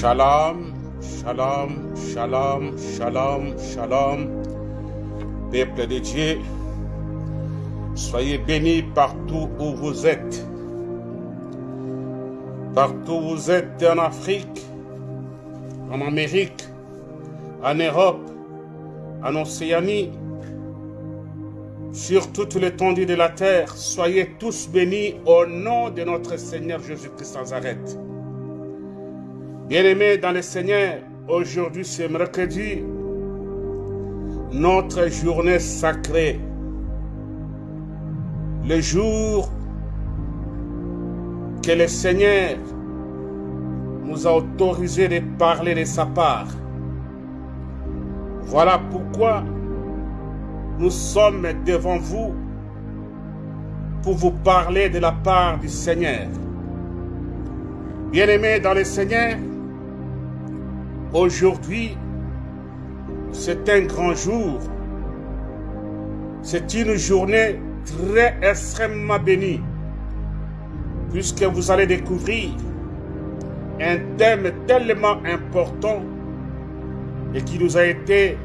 Shalom, shalom, shalom, shalom, shalom. Peuple de Dieu, soyez bénis partout où vous êtes. Partout où vous êtes en Afrique, en Amérique, en Europe, en Océanie, sur toute l'étendue de la terre, soyez tous bénis au nom de notre Seigneur Jésus-Christ arrêt. Bien-aimés dans le Seigneur, aujourd'hui c'est mercredi, notre journée sacrée, le jour que le Seigneur nous a autorisé de parler de sa part. Voilà pourquoi nous sommes devant vous pour vous parler de la part du Seigneur. Bien-aimés dans le Seigneur, aujourd'hui, c'est un grand jour. C'est une journée très extrêmement bénie, puisque vous allez découvrir un thème tellement important et qui nous a été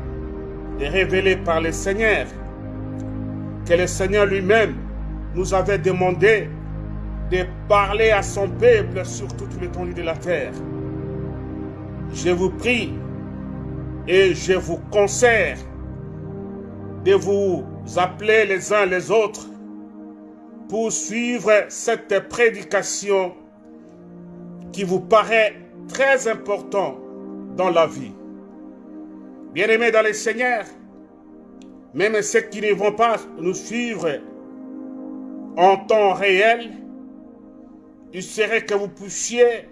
révélé par le Seigneur, que le Seigneur lui-même nous avait demandé de parler à son peuple sur toute l'étendue de la terre. Je vous prie et je vous conseille de vous appeler les uns les autres pour suivre cette prédication qui vous paraît très importante dans la vie. Bien-aimés dans le Seigneur, même ceux qui ne vont pas nous suivre en temps réel, il serait que vous puissiez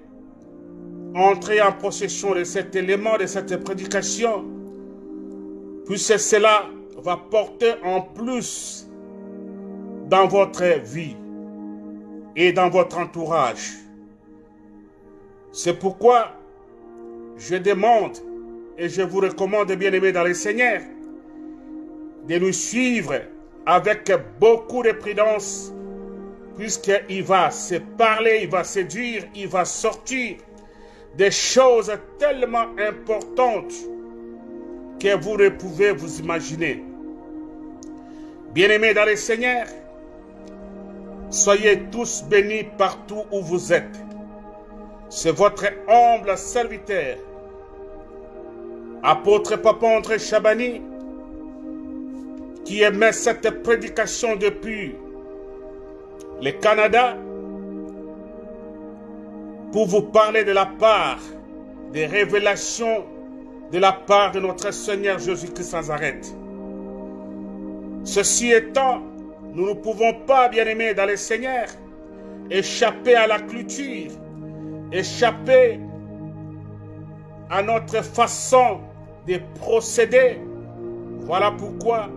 entrer en possession de cet élément, de cette prédication, puisque cela va porter en plus dans votre vie et dans votre entourage. C'est pourquoi je demande et je vous recommande, bien aimés dans le Seigneur, de nous suivre avec beaucoup de prudence, puisqu'il va se parler, il va se dire, il va sortir des choses tellement importantes que vous ne pouvez vous imaginer. Bien-aimés dans le Seigneur, soyez tous bénis partout où vous êtes. C'est votre humble serviteur, apôtre Papa André Chabani, qui émet cette prédication depuis le Canada pour vous parler de la part des révélations de la part de notre Seigneur Jésus-Christ sans arrêt. Ceci étant, nous ne pouvons pas, bien aimés dans le Seigneur, échapper à la clôture, échapper à notre façon de procéder. Voilà pourquoi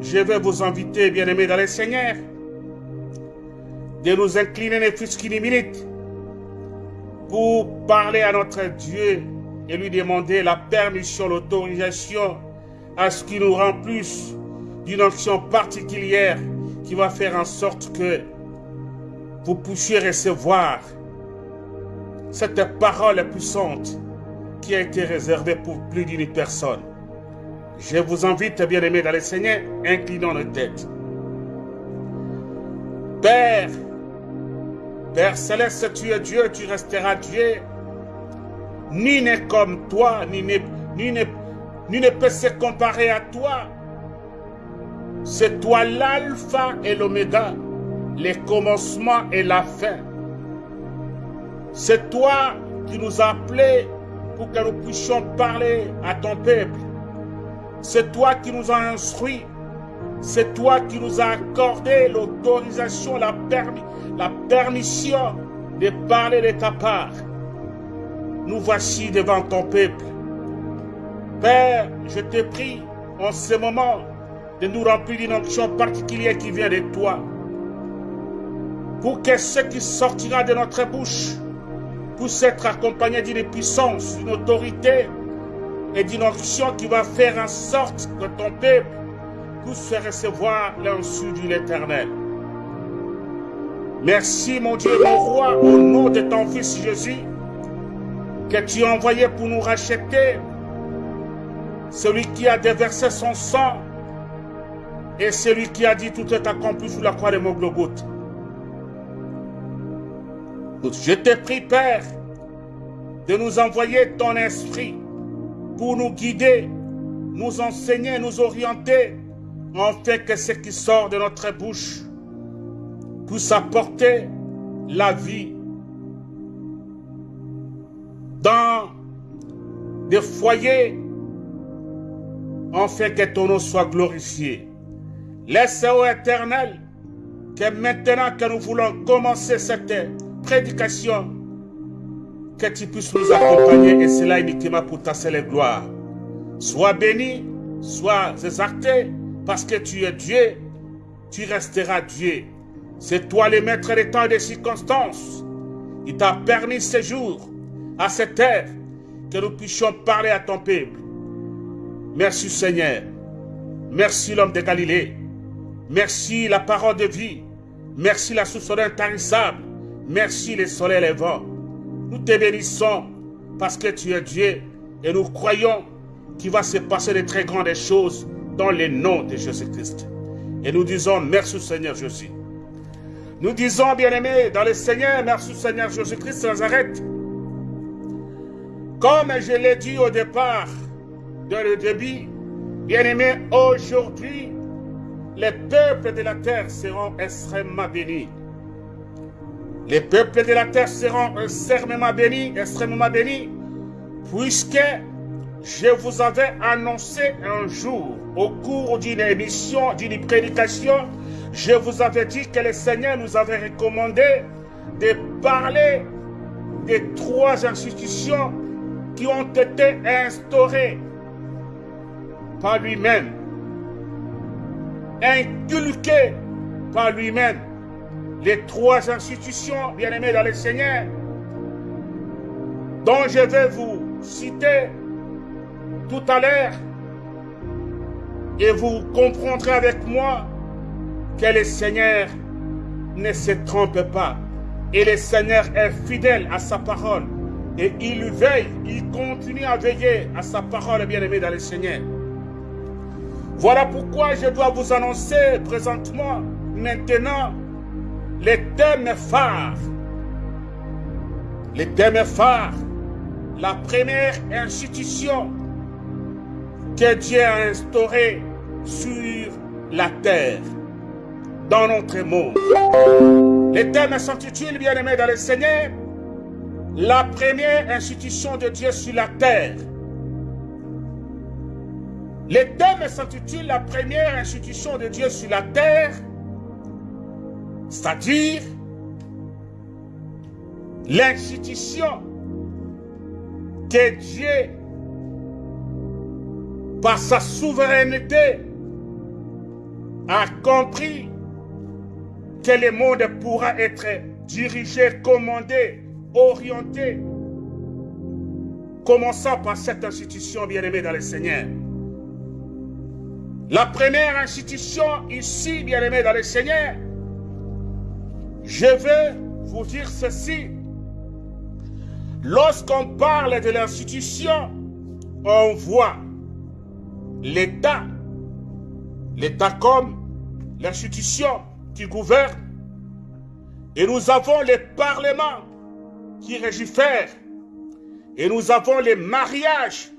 je vais vous inviter, bien aimés dans le Seigneur, de nous incliner ne fût qu'une pour parler à notre Dieu et lui demander la permission, l'autorisation à ce qu'il nous remplisse d'une action particulière qui va faire en sorte que vous puissiez recevoir cette parole puissante qui a été réservée pour plus d'une personne. Je vous invite, bien aimés dans le Seigneur, inclinons nos têtes. Père, Père céleste, tu es Dieu, tu resteras Dieu. Ni n'est comme toi, ni ne, ni, ni ne peut se comparer à toi. C'est toi l'alpha et l'oméga, le commencement et la fin. C'est toi qui nous as appelés pour que nous puissions parler à ton peuple. C'est toi qui nous as instruits. C'est toi qui nous as accordé l'autorisation, la, la permission de parler de ta part. Nous voici devant ton peuple. Père, je te prie en ce moment de nous remplir d'une onction particulière qui vient de toi. Pour que ce qui sortira de notre bouche puisse être accompagné d'une puissance, d'une autorité et d'une onction qui va faire en sorte que ton peuple puisse recevoir l'insu de l'Éternel. Merci mon Dieu, mon roi, au nom de ton Fils Jésus. que tu as envoyé pour nous racheter, celui qui a déversé son sang et celui qui a dit tout est accompli sous la croix de Moglogoth. Je te prie, Père, de nous envoyer ton esprit pour nous guider, nous enseigner, nous orienter, en fait que ce qui sort de notre bouche puisse apporter la vie dans des foyers, en fait que ton nom soit glorifié. Laisse, ô éternel, que maintenant que nous voulons commencer cette prédication, que tu puisses nous accompagner et cela uniquement pour ta seule gloire. Sois béni, sois exalté, parce que tu es Dieu, tu resteras Dieu. C'est toi le maître des temps et des circonstances. Il t'a permis ce jour, à cette heure, que nous puissions parler à ton peuple. Merci Seigneur. Merci l'homme de Galilée. Merci la parole de vie. Merci la source intarissable. Merci les soleils et les vents. Nous te bénissons parce que tu es Dieu et nous croyons qu'il va se passer de très grandes choses dans le de Jésus-Christ. Et nous disons merci Seigneur Jésus. Nous disons, bien-aimés, dans le Seigneur, merci Seigneur Jésus-Christ Nazareth. Comme je l'ai dit au départ, dans le début, bien-aimés, aujourd'hui, les peuples de la terre seront extrêmement bénis. Les peuples de la terre seront extrêmement bénis, extrêmement bénis, puisque je vous avais annoncé un jour, au cours d'une émission, d'une prédication, je vous avais dit que le Seigneur nous avait recommandé de parler des trois institutions qui ont été instaurées par lui-même, inculquées par lui-même. Les trois institutions, bien aimées dans le Seigneur, dont je vais vous citer tout à l'heure, et vous comprendrez avec moi que le Seigneur ne se trompe pas. Et le Seigneur est fidèle à sa parole. Et il veille, il continue à veiller à sa parole, bien-aimé dans le Seigneur. Voilà pourquoi je dois vous annoncer présentement, maintenant, les thèmes phares. Les thèmes phares. La première institution que Dieu a instaurée sur la terre dans notre monde. Les thèmes s'intitulent, bien-aimés dans le Seigneur, la première institution de Dieu sur la terre. Les thèmes s'intitulent la première institution de Dieu sur la terre, c'est-à-dire l'institution que Dieu, par sa souveraineté, a compris que le monde pourra être dirigé, commandé, orienté, commençant par cette institution bien-aimée dans le Seigneur. La première institution ici, bien-aimée dans le Seigneur, je veux vous dire ceci. Lorsqu'on parle de l'institution, on voit l'État, l'État comme l'institution qui gouverne. Et nous avons les parlements qui régifèrent. Et nous avons les mariages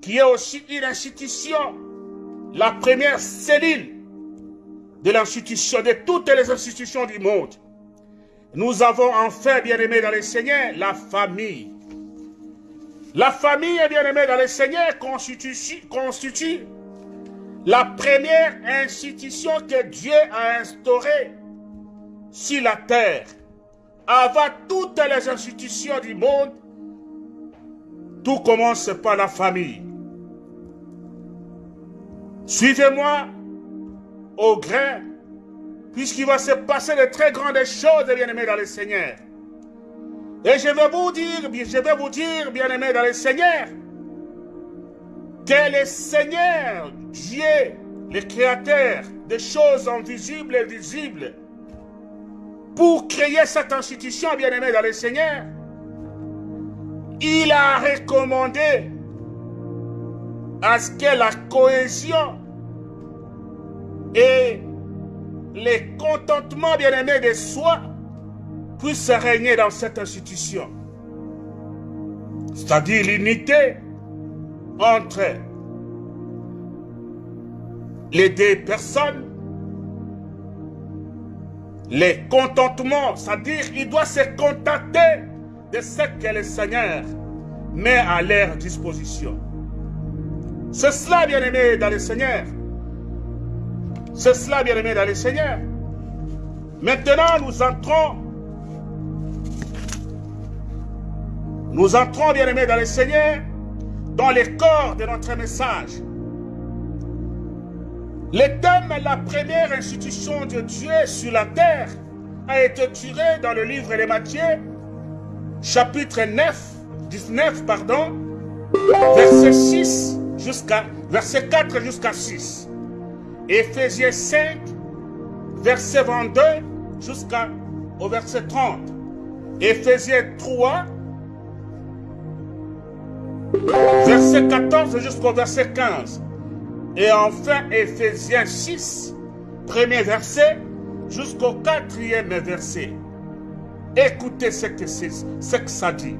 qui est aussi une institution, la première cellule de l'institution, de toutes les institutions du monde. Nous avons enfin, bien aimé dans le Seigneur, la famille. La famille, bien aimé dans le Seigneur, constitue, constitue la première institution que Dieu a instaurée sur la terre, avant toutes les institutions du monde, tout commence par la famille. Suivez-moi au grain, puisqu'il va se passer de très grandes choses, bien-aimés dans le Seigneur. Et je vais vous dire, je vais vous dire, bien-aimés dans le Seigneur, que le Seigneur, Dieu, le Créateur des choses invisibles et visibles, pour créer cette institution bien-aimée dans le Seigneur, il a recommandé à ce que la cohésion et les contentements bien-aimés de soi puissent régner dans cette institution. C'est-à-dire l'unité entre les deux personnes, les contentements, c'est-à-dire il doit se contenter de ce que le Seigneur met à leur disposition. C'est cela, bien-aimé, dans le Seigneur. C'est cela, bien-aimé, dans le Seigneur. Maintenant, nous entrons, nous entrons, bien-aimé, dans le Seigneur, dans le corps de notre message. Le thème, la première institution de Dieu sur la terre, a été tiré dans le livre de Matthieu, chapitre 9, 19, pardon, verset 6 jusqu'à verset 4 jusqu'à 6. Éphésiens 5, verset 22 jusqu'au verset 30. Éphésiens 3, verset 14 jusqu'au verset 15. Et enfin Éphésiens 6, premier verset jusqu'au quatrième verset. Écoutez ce que, que ça dit.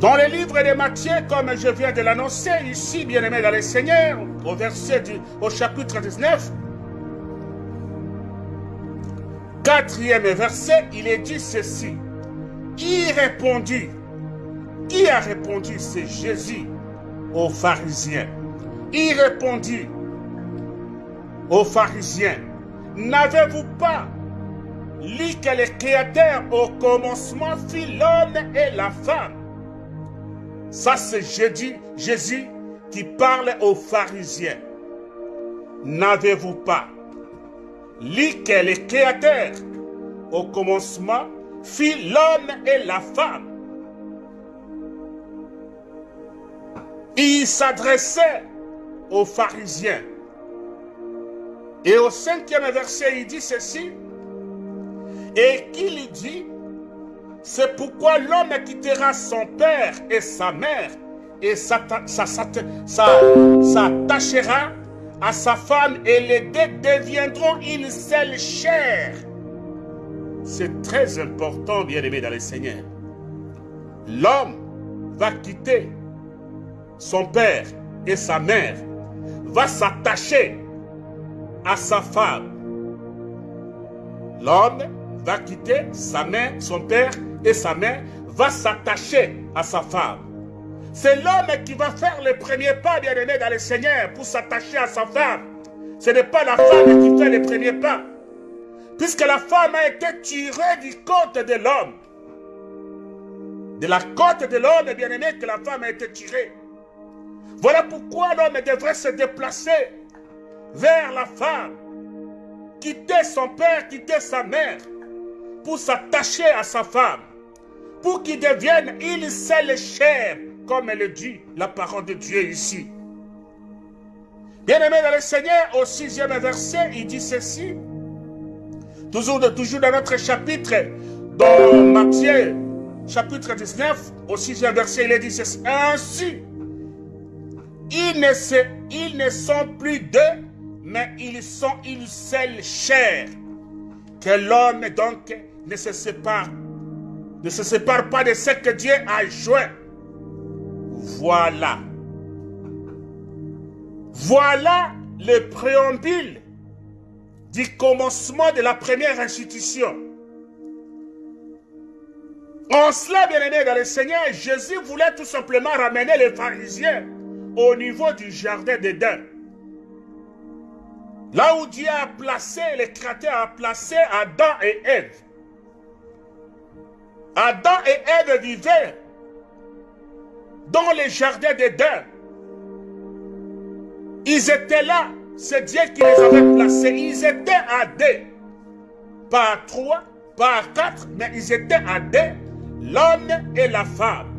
Dans le livre de Matthieu, comme je viens de l'annoncer ici, bien-aimé dans le Seigneur, au verset du, au chapitre 19, quatrième verset, il est dit ceci. Qui répondit Qui a répondu C'est Jésus aux pharisiens. Il répondit aux pharisiens, n'avez-vous pas lu que le Créateur au commencement fit l'homme et la femme? Ça c'est Jésus, qui parle aux pharisiens. N'avez-vous pas lu que le Créateur au commencement fit l'homme et la femme? Il s'adressait aux pharisiens. Et au cinquième verset, il dit ceci. Et qu'il dit, c'est pourquoi l'homme quittera son père et sa mère et s'attachera à sa femme et les deux deviendront une seule chair. C'est très important, bien aimé dans le Seigneur. L'homme va quitter son père et sa mère, va s'attacher à sa femme. L'homme va quitter sa mère, son père et sa mère, va s'attacher à sa femme. C'est l'homme qui va faire le premier pas, bien-aimé, dans le Seigneur pour s'attacher à sa femme. Ce n'est pas la femme qui fait le premier pas. Puisque la femme a été tirée du côte de l'homme. De la côte de l'homme, bien-aimé, que la femme a été tirée. Voilà pourquoi l'homme devrait se déplacer vers la femme, quitter son père, quitter sa mère, pour s'attacher à sa femme, pour qu'il devienne une seule chair, comme elle dit la parole de Dieu ici. Bien-aimé dans le Seigneur, au sixième verset, il dit ceci. Toujours, toujours dans notre chapitre, dans Matthieu, chapitre 19, au sixième verset, il dit ceci. Ainsi, ils ne, sont plus deux, mais ils sont une seule chair. Que l'homme donc ne se sépare, ne se sépare pas de ce que Dieu a joint. Voilà. Voilà le préambule du commencement de la première institution. En cela, bien aimé dans le Seigneur, Jésus voulait tout simplement ramener les pharisiens au niveau du jardin d'Éden. Là où Dieu a placé, le Créateur a placé Adam et Ève. Adam et Ève vivaient dans le jardin d'Éden. Ils étaient là. C'est Dieu qui les avait placés. Ils étaient à deux. Pas à trois, pas à quatre, mais ils étaient à deux. L'homme et la femme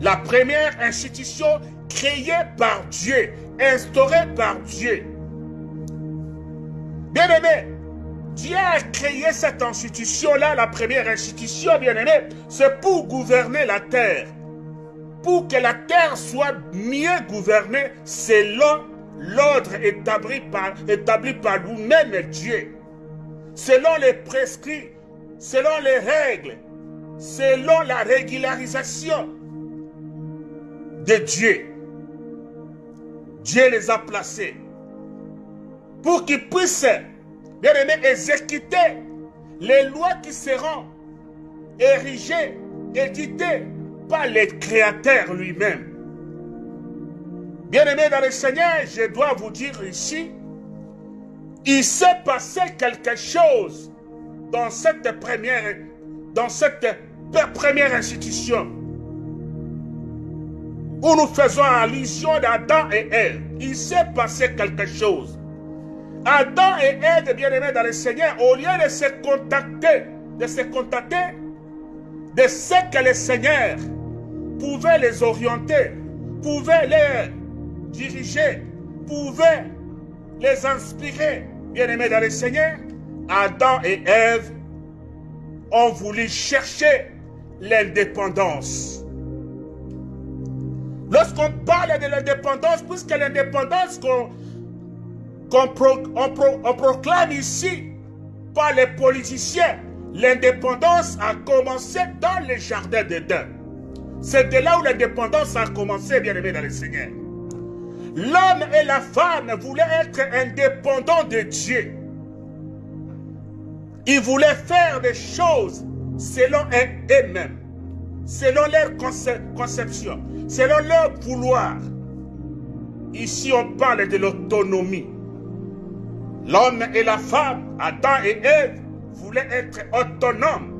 la première institution créée par Dieu, instaurée par Dieu. Bien aimé, Dieu a créé cette institution-là, la première institution, bien aimé, c'est pour gouverner la terre. Pour que la terre soit mieux gouvernée selon l'ordre établi par, établi par nous-mêmes, Dieu. Selon les prescrits, selon les règles, selon la régularisation de Dieu. Dieu les a placés pour qu'ils puissent, bien exécuter les lois qui seront érigées, éditées par le Créateur lui-même. Bien-aimé dans le Seigneur, je dois vous dire ici, il s'est passé quelque chose dans cette première, dans cette première institution où nous faisons allusion d'Adam et Ève. Il s'est passé quelque chose. Adam et Ève, bien-aimés dans le Seigneur, au lieu de se contacter, de se contacter de ce que le Seigneur pouvait les orienter, pouvait les diriger, pouvait les inspirer, bien-aimés dans le Seigneur, Adam et Ève ont voulu chercher l'indépendance. Lorsqu'on parle de l'indépendance, puisque l'indépendance qu'on proclame ici par les politiciens, l'indépendance a commencé dans les jardins d'Éden. C'est de là où l'indépendance a commencé, bien aimé dans le Seigneur. L'homme et la femme voulaient être indépendants de Dieu. Ils voulaient faire des choses selon eux-mêmes, selon leur conception, selon leur vouloir. Ici, on parle de l'autonomie. L'homme et la femme, Adam et Ève, voulaient être autonomes.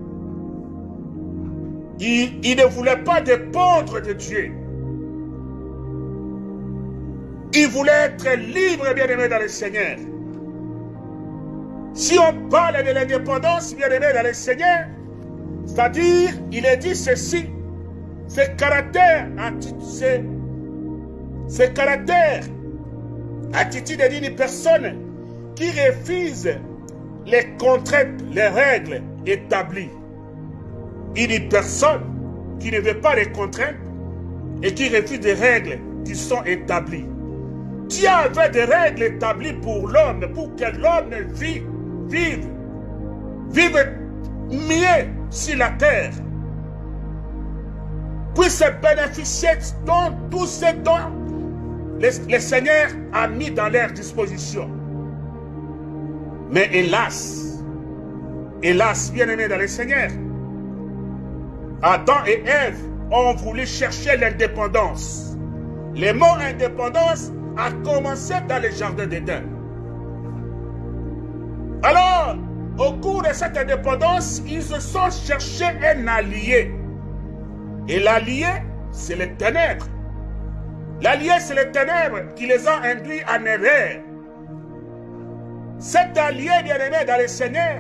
Ils, ils, ne voulaient pas dépendre de Dieu. Ils voulaient être libres, bien-aimés dans le Seigneur. Si on parle de l'indépendance, bien-aimés dans le Seigneur, c'est-à-dire, il est dit ceci, ce caractère, ce, ce caractère, attitude d'une personne qui refuse les contraintes, les règles établies. Une personne qui ne veut pas les contraintes et qui refuse des règles qui sont établies. Dieu avait des règles établies pour l'homme, pour que l'homme vive, vive, vive mieux sur la terre puisse bénéficier de tout ce dont le, Seigneur a mis dans leur disposition. Mais hélas, hélas, bien-aimés dans le Seigneur, Adam et Ève ont voulu chercher l'indépendance. Le mot indépendance a commencé dans le jardin d'Éden. Alors, au cours de cette indépendance, ils se sont cherchés un allié. Et l'allié, c'est les ténèbres. L'allié, c'est les ténèbres qui les ont induits en erreur. Cet allié bien-aimé dans le Seigneur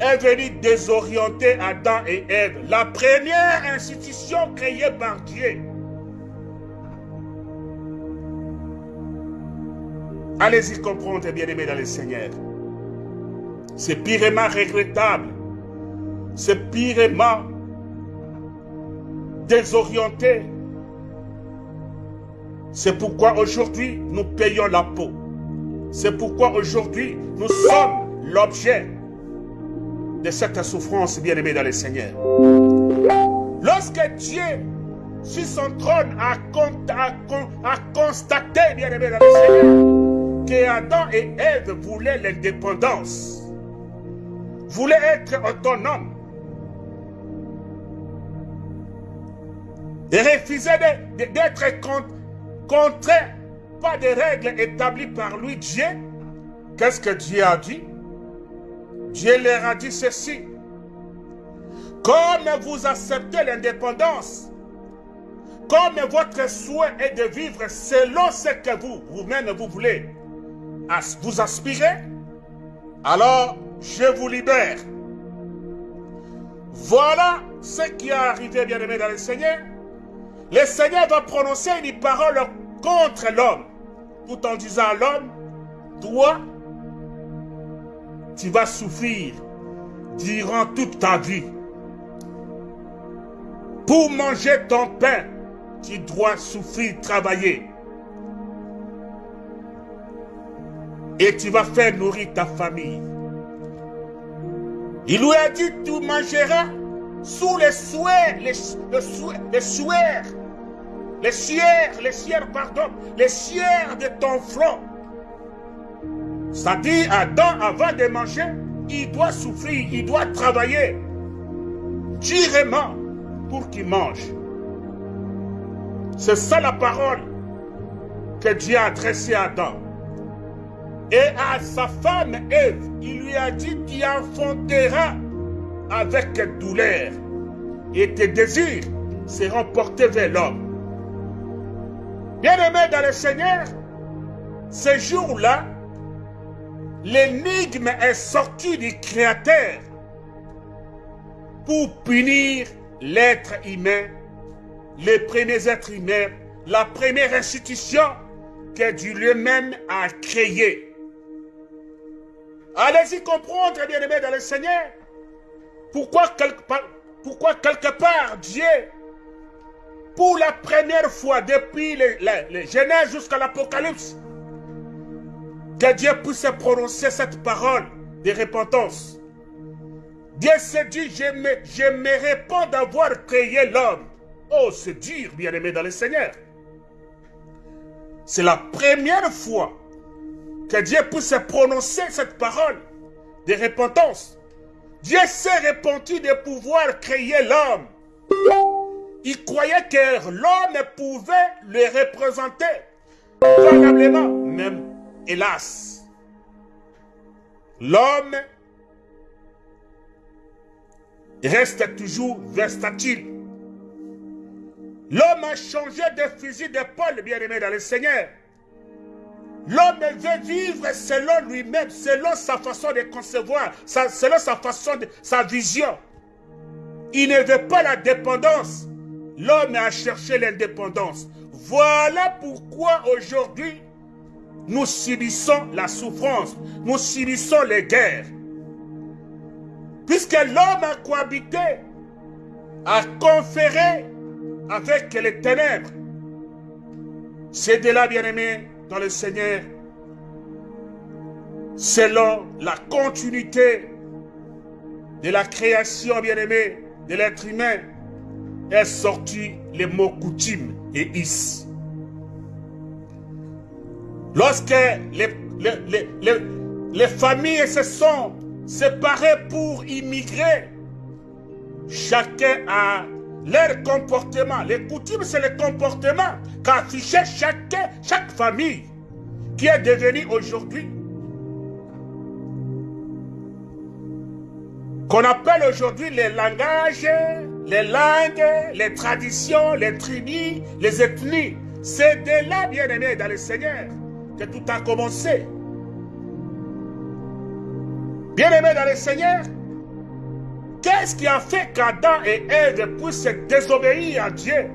est venu désorienter Adam et Ève, la première institution créée par Dieu. Allez-y comprendre, bien-aimé dans le Seigneur. C'est pirement regrettable. C'est pirement désorienté. C'est pourquoi aujourd'hui nous payons la peau. C'est pourquoi aujourd'hui nous sommes l'objet de cette souffrance bien-aimée dans le Seigneur. Lorsque Dieu, sur son trône, a, a constaté, bien-aimé dans le Seigneur, que Adam et Ève voulaient l'indépendance, voulaient être autonomes, et refusaient d'être contraints par des règles établies par lui, Dieu, qu'est-ce que Dieu a dit? Dieu leur a dit ceci. Comme vous acceptez l'indépendance, comme votre souhait est de vivre selon ce que vous, vous-même, vous voulez, vous aspirez, alors je vous libère. Voilà ce qui est arrivé, bien-aimé dans le Seigneur. Le Seigneur va prononcer une parole contre l'homme, tout en disant à l'homme, toi, tu vas souffrir durant toute ta vie. Pour manger ton pain, tu dois souffrir, travailler. Et tu vas faire nourrir ta famille. Il lui a dit, tu mangeras sous les souhaits, les, souhaits, les souhaits, les sières, pardon, les sières de ton front. Dit, Adam, avant de manger, il doit souffrir, il doit travailler durement pour qu'il mange. C'est ça la parole que Dieu a adressée à Adam. Et à sa femme Ève, il lui a dit, tu enfanteras avec douleur et tes désirs seront portés vers l'homme. Bien-aimé dans le Seigneur, ce jour-là, l'énigme est sortie du Créateur pour punir l'être humain, les premiers êtres humains, la première institution que Dieu lui-même a créée. Allez-y comprendre, bien-aimés dans le Seigneur, pourquoi quelque, part, Dieu, pour la première fois depuis les, les, Genèse jusqu'à l'Apocalypse, que Dieu puisse prononcer cette parole de repentance. Dieu s'est dit, je me, réponds d'avoir créé l'homme. Oh, c'est dur, bien-aimé dans le Seigneur. C'est la première fois que Dieu puisse prononcer cette parole de repentance. Dieu s'est répandu de pouvoir créer l'homme. Il croyait que l'homme pouvait le représenter valablement, même hélas. L'homme reste toujours versatile. L'homme a changé de fusil d'épaule, bien-aimé dans le Seigneur. L'homme veut vivre selon lui-même, selon sa façon de concevoir, selon sa façon, de, sa vision. Il ne veut pas la dépendance. L'homme a cherché l'indépendance. Voilà pourquoi aujourd'hui, nous subissons la souffrance, nous subissons les guerres. Puisque l'homme a cohabité, a conféré avec les ténèbres. C'est de là, bien-aimé, dans le Seigneur, selon la continuité de la création bien-aimée de l'être humain, est sorti les mots coutumes et is. Lorsque les familles se sont séparées pour immigrer, chacun a leur comportement. Les coutumes, c'est le comportement qu'affichait chaque, chaque famille qui est devenue aujourd'hui. Qu'on appelle aujourd'hui les langages, les langues, les traditions, les tribus, les ethnies. C'est de là, bien aimé, dans le Seigneur, que tout a commencé. Bien aimé dans le Seigneur, Qu'est-ce qui a fait qu'Adam et Ève puissent désobéir à Dieu?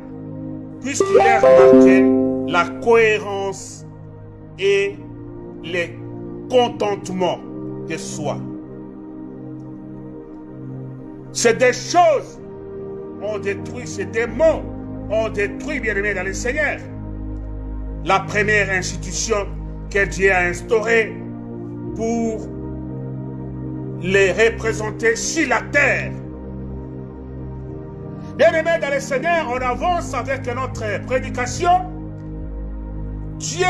Puisqu'il a remarqué la cohérence et le contentement de soi. C'est des choses ont détruit, c'est des mots ont détruit, bien aimé dans le Seigneur. La première institution que Dieu a instaurée pour les représenter sur la terre. Bien-aimés dans le Seigneur, on avance avec notre prédication. Dieu,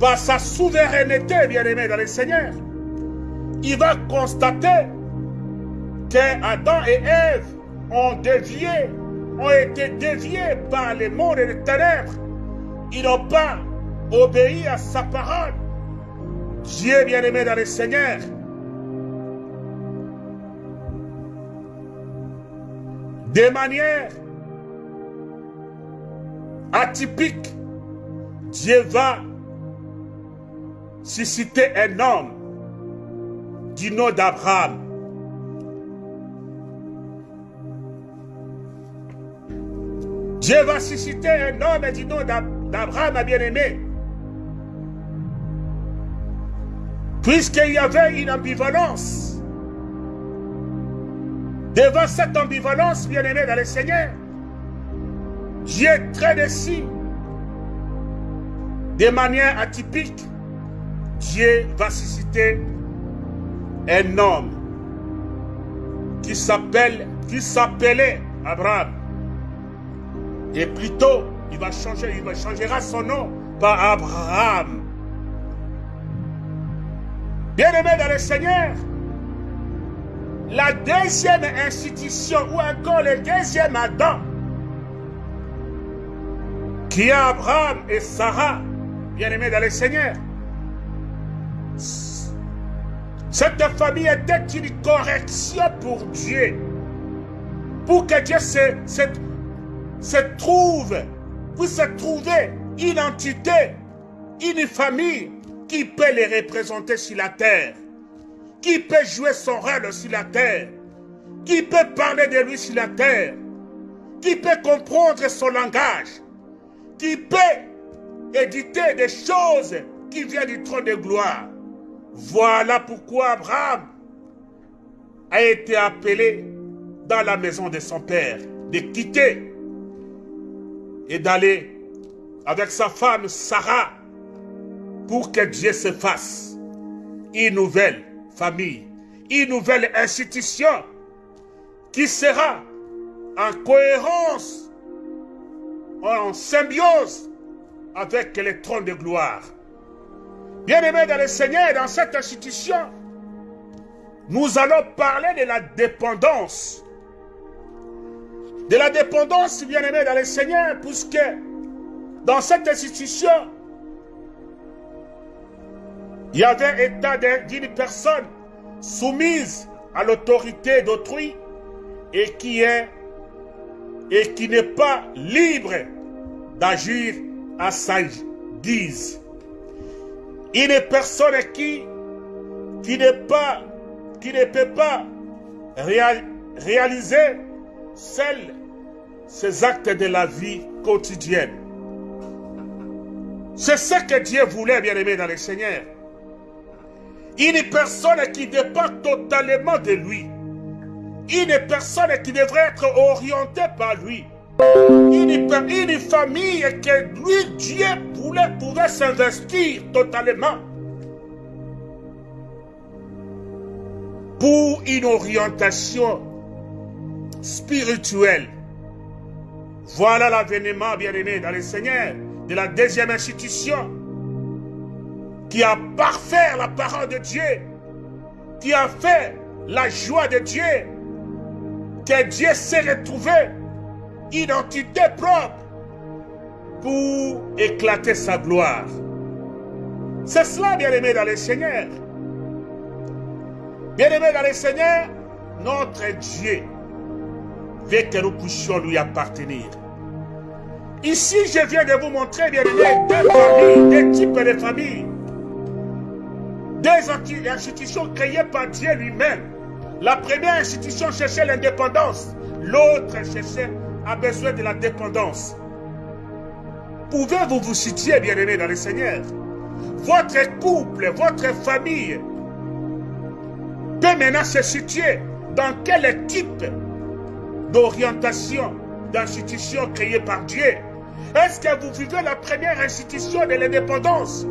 par sa souveraineté, bien-aimés dans le Seigneur, il va constater que Adam et Ève ont dévié, ont été déviés par les mondes et les ténèbres. Ils n'ont pas obéi à sa parole. Dieu, bien-aimé dans le Seigneur, de manière atypique, Dieu va susciter un homme du nom d'Abraham. Dieu va susciter un homme du nom d'Abraham, bien-aimé, Puisqu'il y avait une ambivalence. Devant cette ambivalence, bien-aimé dans le Seigneur, Dieu très déçu. De manière atypique, Dieu va susciter un homme qui s'appelle, qui s'appelait Abraham. Et plutôt, il va changer, il changera son nom par Abraham. Bien-aimé dans le Seigneur, la deuxième institution, ou encore le deuxième Adam, qui est Abraham et Sarah, bien-aimé dans le Seigneur, cette famille était une correction pour Dieu. Pour que Dieu se, se, se trouve, puisse se trouver une entité, une famille qui peut les représenter sur la terre Qui peut jouer son rôle sur la terre? Qui peut parler de lui sur la terre? Qui peut comprendre son langage? Qui peut éditer des choses qui viennent du trône de gloire? Voilà pourquoi Abraham a été appelé dans la maison de son père, de quitter et d'aller avec sa femme Sarah pour que Dieu se fasse une nouvelle famille, une nouvelle institution qui sera en cohérence, en symbiose avec les trônes de gloire. Bien-aimés dans le Seigneur, dans cette institution, nous allons parler de la dépendance. De la dépendance, bien-aimés dans le Seigneur, puisque dans cette institution, il y avait état d'une personne soumise à l'autorité d'autrui et qui est et qui n'est pas libre d'agir à sa guise. Une personne qui qui pas qui ne peut pas réaliser seuls ses actes de la vie quotidienne. C'est ce que Dieu voulait, bien aimé dans le Seigneur. Une personne qui dépend totalement de lui. Une personne qui devrait être orientée par lui. Une, famille que lui, Dieu, voulait, pouvait s'investir totalement. Pour une orientation spirituelle. Voilà l'avènement, bien-aimé, dans le Seigneur, de la deuxième institution qui a parfait la parole de Dieu, qui a fait la joie de Dieu, que Dieu s'est retrouvé identité propre pour éclater sa gloire. C'est cela, bien-aimé dans le Seigneur. Bien-aimé dans le Seigneur, notre Dieu veut que nous puissions lui appartenir. Ici, je viens de vous montrer, bien-aimé, deux familles, deux types de familles. Deux institutions créées par Dieu lui-même. La première institution cherchait l'indépendance. L'autre cherchait, a besoin de la dépendance. Pouvez-vous vous situer, bien-aimés dans le Seigneur? Votre couple, votre famille peut maintenant se situer dans quel type d'orientation, d'institution créée par Dieu? Est-ce que vous vivez la première institution de l'indépendance?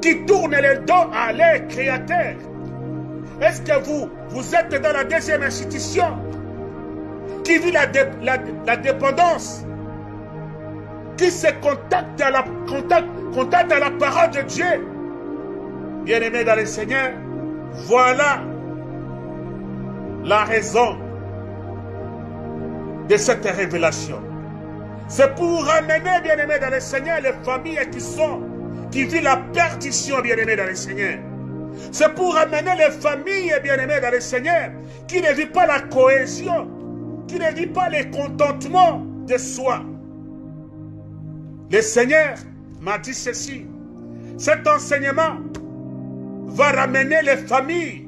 Qui tourne le dos à l'air créateur. Est-ce que vous, vous êtes dans la deuxième institution qui vit la, la, dépendance, qui se contacte à, la, contacte, à la parole de Dieu? Bien-aimé dans le Seigneur, voilà la raison de cette révélation. C'est pour amener, bien-aimé dans le Seigneur, les familles qui sont qui vit la perdition, bien-aimé dans le Seigneur. C'est pour amener les familles, bien-aimées dans le Seigneur, qui ne vivent pas la cohésion, qui ne vivent pas le contentement de soi. Le Seigneur m'a dit ceci. Cet enseignement va ramener les familles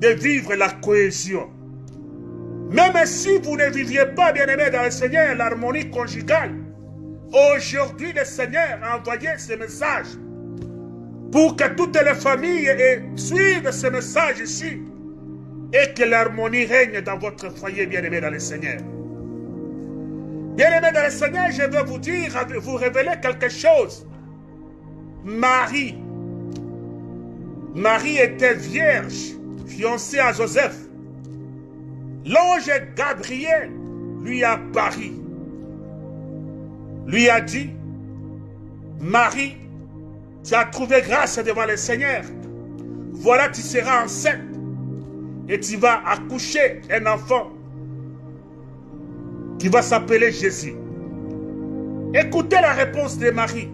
de vivre la cohésion. Même si vous ne viviez pas, bien-aimé dans le Seigneur, l'harmonie conjugale, Aujourd'hui, le Seigneur a envoyé ce message pour que toutes les familles suivent ce message ici et que l'harmonie règne dans votre foyer, bien-aimé dans le Seigneur. Bien-aimé dans le Seigneur, je veux vous dire, vous révéler quelque chose. Marie, Marie était vierge, fiancée à Joseph. L'ange Gabriel lui a pari, lui a dit, Marie, tu as trouvé grâce devant le Seigneur. Voilà, tu seras enceinte et tu vas accoucher un enfant qui va s'appeler Jésus. Écoutez la réponse de Marie.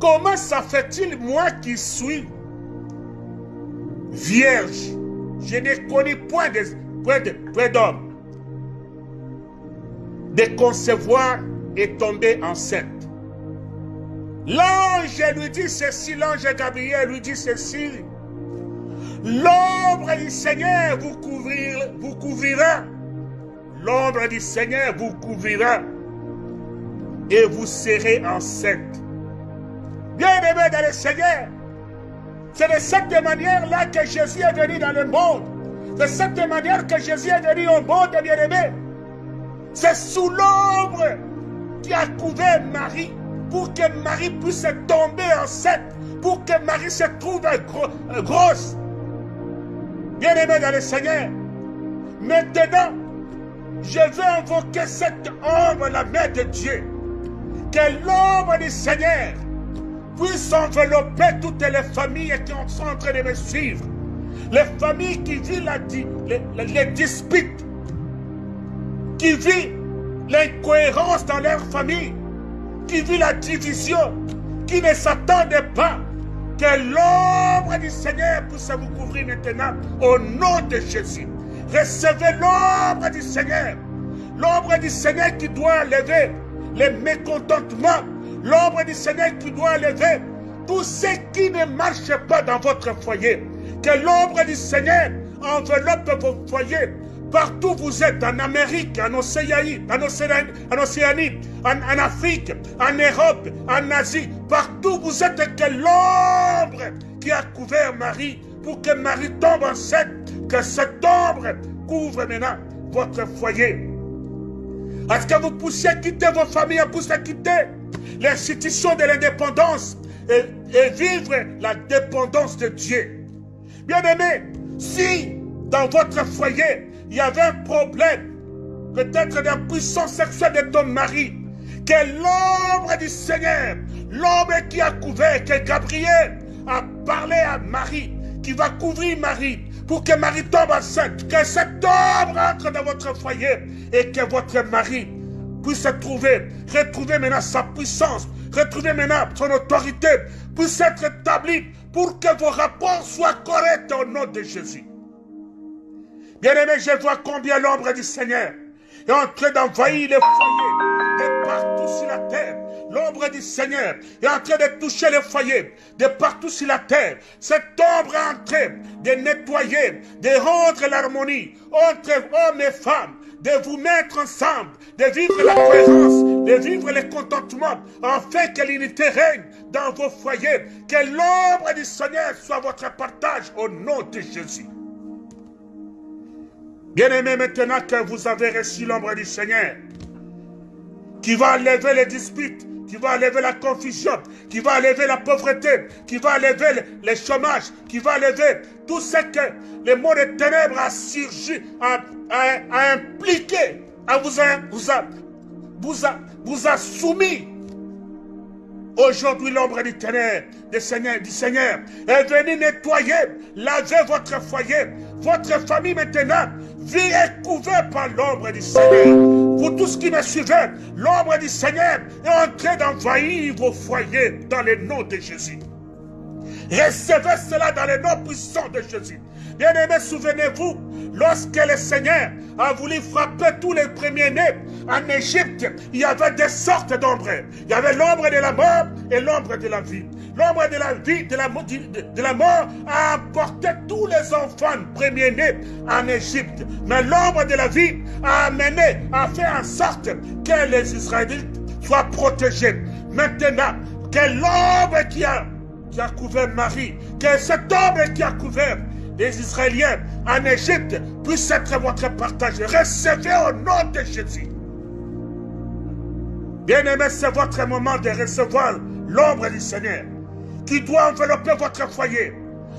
Comment ça fait-il, moi qui suis vierge, je n'ai connu point d'homme, de, de concevoir et tomber enceinte L'ange lui dit ceci, l'ange Gabriel lui dit ceci. L'ombre du Seigneur vous couvrira, vous couvrira. L'ombre du Seigneur vous couvrira. Et vous serez enceinte. Bien-aimé dans le Seigneur, c'est de cette manière-là que Jésus est venu dans le monde. De cette manière que Jésus est venu au monde, bien-aimé. C'est sous l'ombre qui a couvert Marie pour que Marie puisse tomber enceinte, pour que Marie se trouve grosse. Bien-aimé dans le Seigneur, maintenant, je veux invoquer cette ombre, la main de Dieu. Que l'ombre du Seigneur puisse envelopper toutes les familles qui sont en train de me suivre. Les familles qui vivent la, les, les disputes, qui vivent l'incohérence dans leur famille, qui vit la division, qui ne s'attendait pas que l'ombre du Seigneur puisse vous couvrir maintenant au nom de Jésus. Recevez l'ombre du Seigneur. L'ombre du Seigneur qui doit lever les mécontentements. L'ombre du Seigneur qui doit lever tout ce qui ne marche pas dans votre foyer. Que l'ombre du Seigneur enveloppe vos foyers Partout vous êtes, en Amérique, en Océanie, en Océanie, en, Afrique, en Europe, en Asie, partout vous êtes, que l'ombre qui a couvert Marie, pour que Marie tombe enceinte, que cette ombre couvre maintenant votre foyer. Est-ce que vous puissiez quitter vos familles, vous puissiez quitter l'institution de l'indépendance et, et vivre la dépendance de Dieu? Bien aimé, si dans votre foyer, il y avait un problème, peut-être d'impuissance sexuelle de ton mari, que l'ombre du Seigneur, l'ombre qui a couvert, que Gabriel a parlé à Marie, qui va couvrir Marie, pour que Marie tombe enceinte, que cette ombre entre dans votre foyer et que votre mari puisse trouver, retrouver maintenant sa puissance, retrouver maintenant son autorité, puisse être établi pour que vos rapports soient corrects au nom de Jésus. Bien-aimé, je vois combien l'ombre du Seigneur est en train d'envahir les foyers de partout sur la terre. L'ombre du Seigneur est en train de toucher les foyers de partout sur la terre. Cette ombre est en train de nettoyer, de rendre l'harmonie entre hommes et femmes, de vous mettre ensemble, de vivre la présence, de vivre le contentement, afin que l'unité règne dans vos foyers. Que l'ombre du Seigneur soit votre partage au nom de Jésus. Bien-aimé, maintenant que vous avez reçu l'ombre du Seigneur, qui va lever les disputes, qui va lever la confusion, qui va lever la pauvreté, qui va lever le, chômage, qui va lever tout ce que le monde des ténèbres a surgi, a, impliqué, vous, a, vous a soumis. Aujourd'hui, l'ombre du ténèbre, du Seigneur, du Seigneur est venu nettoyer, laver votre foyer, votre famille maintenant vie est couverte par l'ombre du Seigneur. Vous tous qui me suivez, l'ombre du Seigneur est en train d'envahir vos foyers dans le nom de Jésus. Recevez cela dans le nom puissant de Jésus. Bien-aimés, souvenez-vous, lorsque le Seigneur a voulu frapper tous les premiers-nés en Égypte, il y avait des sortes d'ombres. Il y avait l'ombre de la mort et l'ombre de la vie. L'ombre de la vie, de la, mort, a emporté tous les enfants premiers-nés en Égypte. Mais l'ombre de la vie a amené, a fait en sorte que les Israélites soient protégés. Maintenant, que l'ombre qui a qui a couvert Marie, que cet homme qui a couvert les Israéliens en Égypte puisse être votre partage. Recevez au nom de Jésus. Bien-aimé, c'est votre moment de recevoir l'ombre du Seigneur qui doit envelopper votre foyer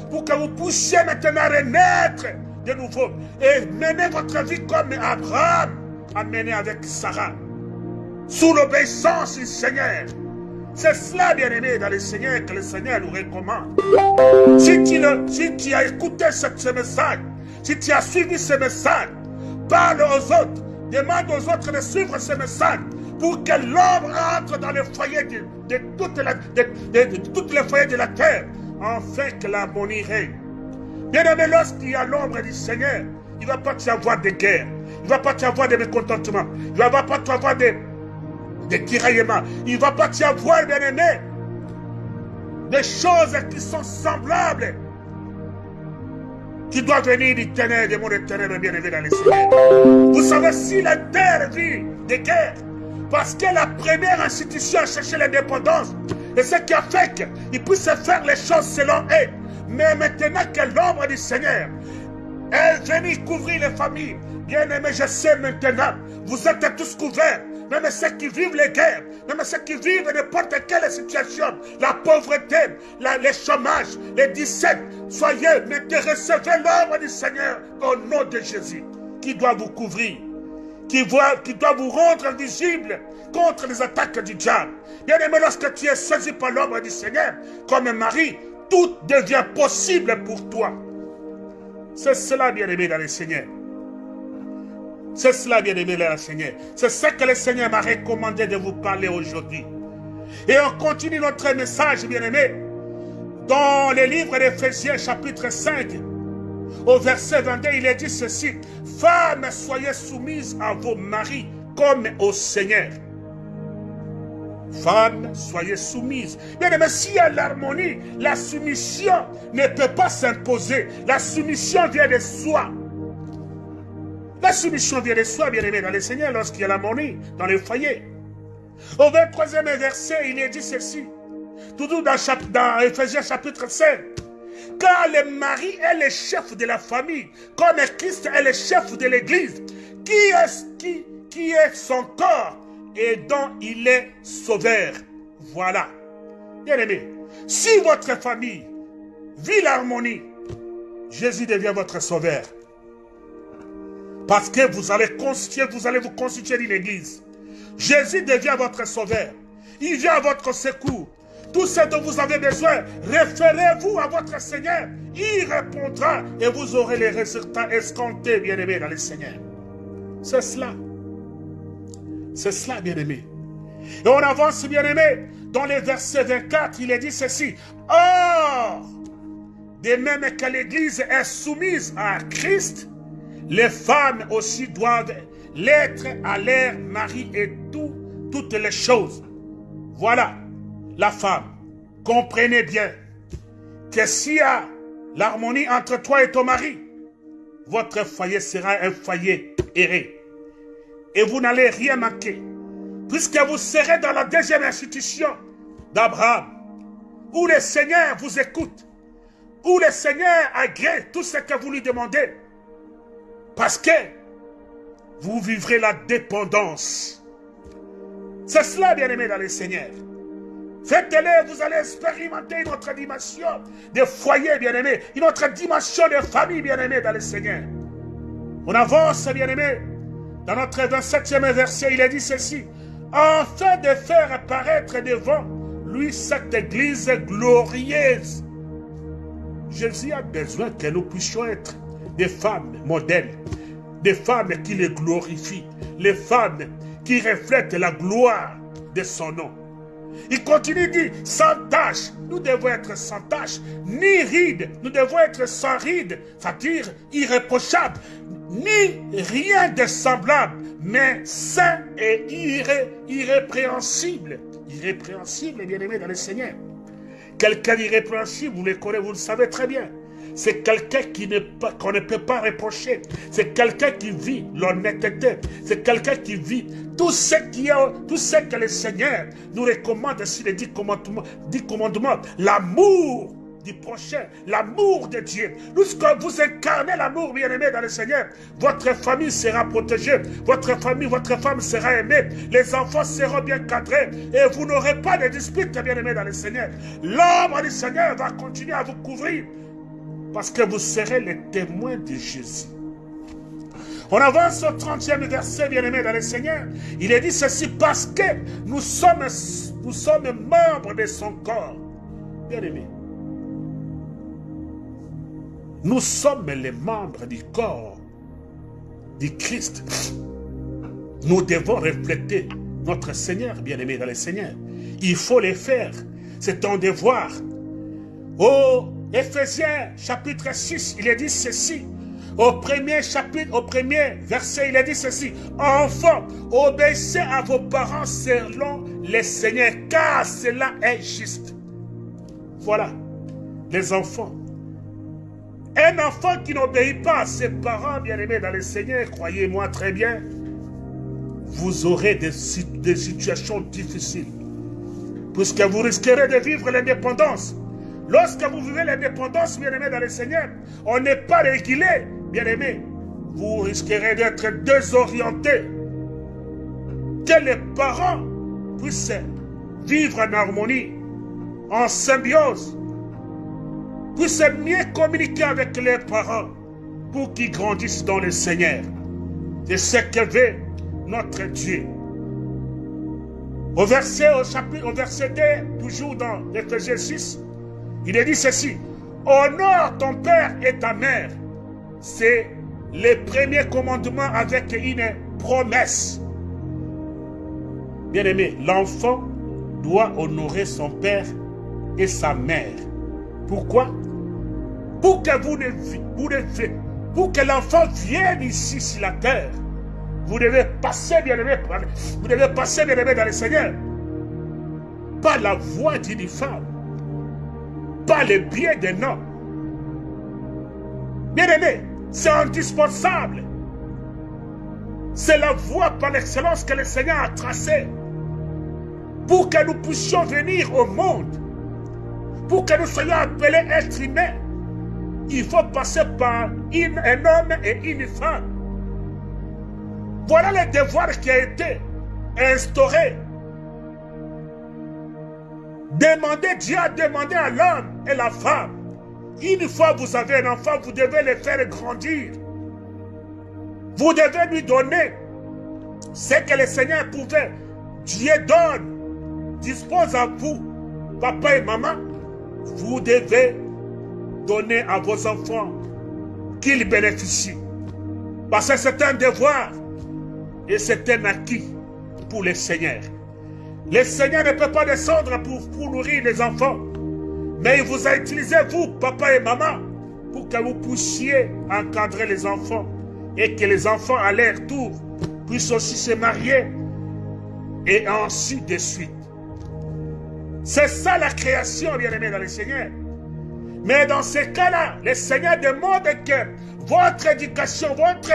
pour que vous puissiez maintenant renaître de nouveau et mener votre vie comme Abraham a mené avec Sarah, sous l'obéissance du Seigneur. C'est cela, bien-aimé, dans le Seigneur que le Seigneur nous recommande. Si tu, as écouté ce, message, si tu as suivi ce message, parle aux autres, demande aux autres de suivre ce message pour que l'homme entre dans le foyer de, de, toutes les foyers de la terre, afin que l'harmonie règne. Bien-aimé, lorsqu'il y a l'ombre du Seigneur, il ne va pas y avoir de guerre, il ne va pas y avoir de mécontentement, il ne va pas y avoir de des tiraillements. Il va pas y avoir, bien aimé, des choses qui sont semblables, qui doivent venir du ténèbre, des mots de ténèbres, bien aimé, dans les cieux. Vous savez, si la terre vit des guerres, parce que la première institution a cherché l'indépendance, et ce qui a fait qu'ils puissent faire les choses selon eux. Mais maintenant que l'ombre du Seigneur est venue couvrir les familles, bien aimé, je sais maintenant, vous êtes tous couverts même ceux qui vivent les guerres, même ceux qui vivent n'importe quelle situation, la pauvreté, les chômages, les 17, soyez, mais recevez l'ordre du Seigneur au nom de Jésus, qui doit vous couvrir, qui doit, vous rendre invisible contre les attaques du diable. Bien aimé, lorsque tu es saisi par l'ordre du Seigneur, comme Marie, tout devient possible pour toi. C'est cela, bien aimé, dans le Seigneur. C'est cela, bien-aimé, le Seigneur. C'est ce que le Seigneur m'a recommandé de vous parler aujourd'hui. Et on continue notre message, bien-aimé, dans le livre d'Éphésiens, chapitre 5, au verset 22, il est dit ceci. Femmes, soyez soumises à vos maris comme au Seigneur. Femmes, soyez soumises. Bien aimé, s'il y a l'harmonie, la soumission ne peut pas s'imposer. La soumission vient de soi. La soumission vient de soi, bien-aimé dans le Seigneur, lorsqu'il y a l'harmonie dans le foyer. Au 23e verset, il est dit ceci. Toujours dans, dans Ephésiens chapitre 5. Car le mari est le chef de la famille, comme Christ est le chef de l'église, qui est, qui, qui est son corps et dont il est sauveur? Voilà. Bien-aimé, si votre famille vit l'harmonie, Jésus devient votre sauveur. Parce que vous allez constituer, vous allez vous constituer une église. Jésus devient votre sauveur. Il vient à votre secours. Tout ce dont vous avez besoin, référez-vous à votre Seigneur. Il répondra et vous aurez les résultats escomptés, bien-aimés, dans le Seigneur. C'est cela. C'est cela, bien-aimé. Et on avance, bien-aimé. Dans le verset 24, il est dit ceci. Or, de même que l'Église est soumise à Christ, les femmes aussi doivent l'être à leur mari et tout, toutes les choses. Voilà, la femme. Comprenez bien que s'il y a l'harmonie entre toi et ton mari, votre foyer sera un foyer erré. Et vous n'allez rien manquer. Puisque vous serez dans la deuxième institution d'Abraham, où le Seigneur vous écoute, où le Seigneur agrée tout ce que vous lui demandez. Parce que vous vivrez la dépendance. C'est cela, bien-aimé, dans le Seigneur. Faites-le, vous allez expérimenter une autre dimension de foyer, bien-aimé, une autre dimension de famille, bien-aimé, dans le Seigneur. On avance, bien-aimé, dans notre 27e verset, il est dit ceci. Afin de faire apparaître devant lui cette église glorieuse. Jésus a besoin que nous puissions être des femmes modèles, des femmes qui le glorifient, les femmes qui reflètent la gloire de son nom. Il continue dit sans tâche, nous devons être sans tâche, ni ride, nous devons être sans ride, c'est-à-dire irréprochable, ni rien de semblable, mais saint et irrépréhensible. Irrépréhensible, bien aimé dans le Seigneur. Quelqu'un d'irrépréhensible, vous le connaissez, vous le savez très bien. C'est quelqu'un qui qu'on ne peut pas reprocher. C'est quelqu'un qui vit l'honnêteté. C'est quelqu'un qui vit tout ce, qui tout ce que le Seigneur nous recommande sur les dix commandements. Dix commandements L'amour du prochain, l'amour de Dieu. Lorsque vous incarnez l'amour, bien-aimé, dans le Seigneur, votre famille sera protégée, votre famille, votre femme sera aimée, les enfants seront bien cadrés et vous n'aurez pas de disputes, bien-aimé, dans le Seigneur. L'homme du Seigneur va continuer à vous couvrir parce que vous serez les témoins de Jésus. On avance au 30e verset, bien-aimé, dans le Seigneur. Il est dit ceci parce que nous sommes, membres de son corps. Bien-aimé, nous sommes les membres du corps du Christ. Nous devons refléter notre Seigneur, bien-aimé dans le Seigneur. Il faut le faire. C'est ton devoir. Au Éphésiens chapitre 6, il est dit ceci. Au premier chapitre, au premier verset, il est dit ceci. Enfants, obéissez à vos parents selon le Seigneur, car cela est juste. Voilà, les enfants. Un enfant qui n'obéit pas à ses parents bien-aimés dans le Seigneur, croyez-moi très bien, vous aurez des, des situations difficiles. Puisque vous risquerez de vivre l'indépendance. Lorsque vous vivez l'indépendance, bien-aimés dans le Seigneur, on n'est pas régulé, bien-aimés. Vous risquerez d'être désorienté. Que les parents puissent vivre en harmonie, en symbiose, puissent mieux communiquer avec les parents pour qu'ils grandissent dans le Seigneur. C'est ce que veut notre Dieu. Au verset, au chapitre, au verset 2, toujours dans Ephésiens 6, il est dit ceci. Honore ton père et ta mère. C'est le premier commandement avec une promesse. Bien-aimé, l'enfant doit honorer son père et sa mère. Pourquoi? Pour que vous ne, vous pour que l'enfant vienne ici sur la terre, vous devez passer bien aimé, vous devez passer bien aimé dans le Seigneur. Pas la voix d'une femme, pas le biais d'un homme. Bien aimé, c'est indispensable. C'est la voie par l'excellence que le Seigneur a tracée pour que nous puissions venir au monde, pour que nous soyons appelés êtres humains il faut passer par un homme et une femme. Voilà le devoir qui a été instauré. Demandez, Dieu a demandé à l'homme et la femme. Une fois vous avez un enfant, vous devez le faire grandir. Vous devez lui donner ce que le Seigneur pouvait. Dieu donne, dispose à vous, papa et maman. Vous devez Donnez à vos enfants qu'ils bénéficient. Parce que c'est un devoir et c'est un acquis pour le Seigneur. Le Seigneur ne peut pas descendre pour, pour nourrir les enfants. Mais il vous a utilisé, vous, papa et maman, pour que vous puissiez encadrer les enfants et que les enfants, à leur tour, puissent aussi se marier et ainsi de suite. C'est ça la création, bien-aimé dans le Seigneur. Mais dans ces cas-là, le Seigneur demande que votre éducation, votre,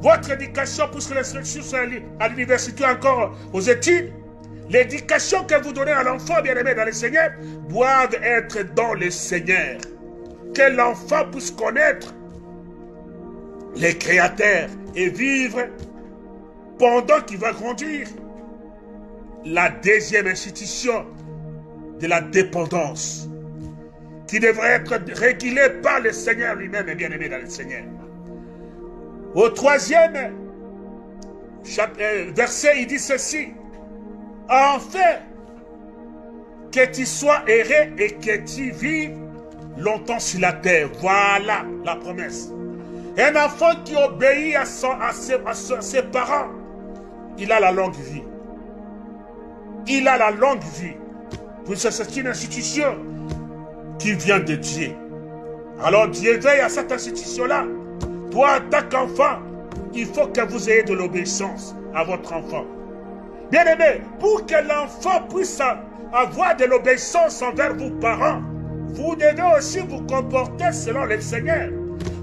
votre éducation, puisque les sont à l'université encore aux études, l'éducation que vous donnez à l'enfant bien-aimé dans le Seigneur, doivent être dans le Seigneur. Que l'enfant puisse connaître les créateurs et vivre pendant qu'il va grandir. La deuxième institution de la dépendance qui devrait être régulé par le Seigneur lui-même et bien-aimé dans le Seigneur. Au troisième euh, verset, il dit ceci. Enfin, que tu sois erré et que tu vives longtemps sur la terre. Voilà la promesse. Un enfant qui obéit à, ses, parents, il a la longue vie. Il a la longue vie. c'est une institution qui vient de Dieu. Alors Dieu veille à cette institution-là. Toi, en tant qu'enfant, il faut que vous ayez de l'obéissance à votre enfant. Bien-aimé, pour que l'enfant puisse avoir de l'obéissance envers vos parents, vous devez aussi vous comporter selon le Seigneur.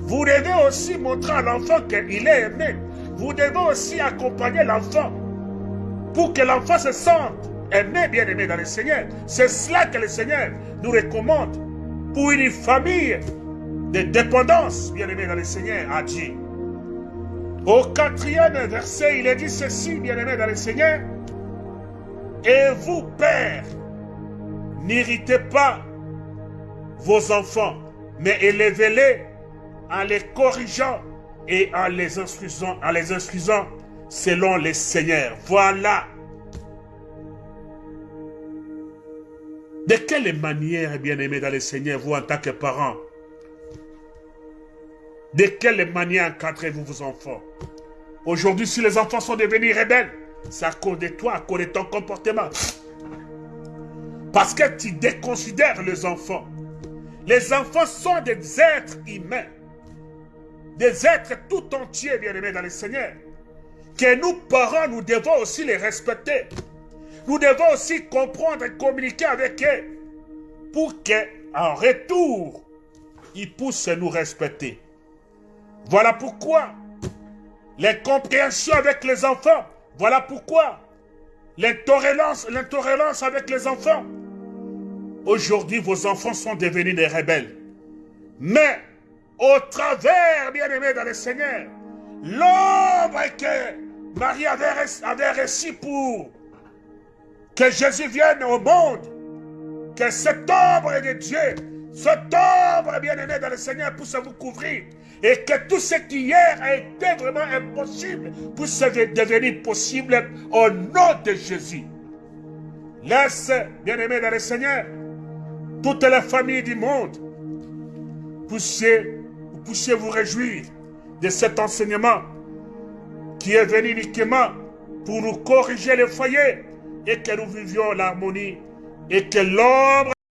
Vous devez aussi montrer à l'enfant qu'il est aimé. Vous devez aussi accompagner l'enfant pour que l'enfant se sente aimé, bien aimé dans le Seigneur. C'est cela que le Seigneur nous recommande pour une famille de dépendance, bien aimé dans le Seigneur, a. Au quatrième verset, il est dit ceci, bien aimé dans le Seigneur. Et vous, pères, n'irritez pas vos enfants, mais élevez-les en les corrigeant et en les instruisant, en les selon les seigneurs. Voilà. De quelle manière, bien-aimé dans les seigneurs, vous en tant que parents, de quelle manière encadrez-vous vos enfants? Aujourd'hui, si les enfants sont devenus rebelles, c'est à cause de toi, à cause de ton comportement. Parce que tu déconsidères les enfants. Les enfants sont des êtres humains. Des êtres tout entiers, bien-aimés dans le Seigneur. Que nous, parents, nous devons aussi les respecter. Nous devons aussi comprendre et communiquer avec eux. Pour qu'en retour, ils puissent nous respecter. Voilà pourquoi les compréhensions avec les enfants. Voilà pourquoi l'intolérance, avec les enfants. Aujourd'hui, vos enfants sont devenus des rebelles. Mais, au travers, bien-aimés dans le Seigneur, l'ombre que Marie avait, avait pour que Jésus vienne au monde, que cette ombre de Dieu, cette ombre bien-aimé dans le Seigneur puisse vous couvrir et que tout ce qui hier a été vraiment impossible puisse devenir possible au nom de Jésus. Laisse, bien-aimé dans le Seigneur, toute la famille du monde, puissiez, puissiez vous réjouir de cet enseignement qui est venu uniquement pour nous corriger le foyer et que nous vivions l'harmonie et que l'ombre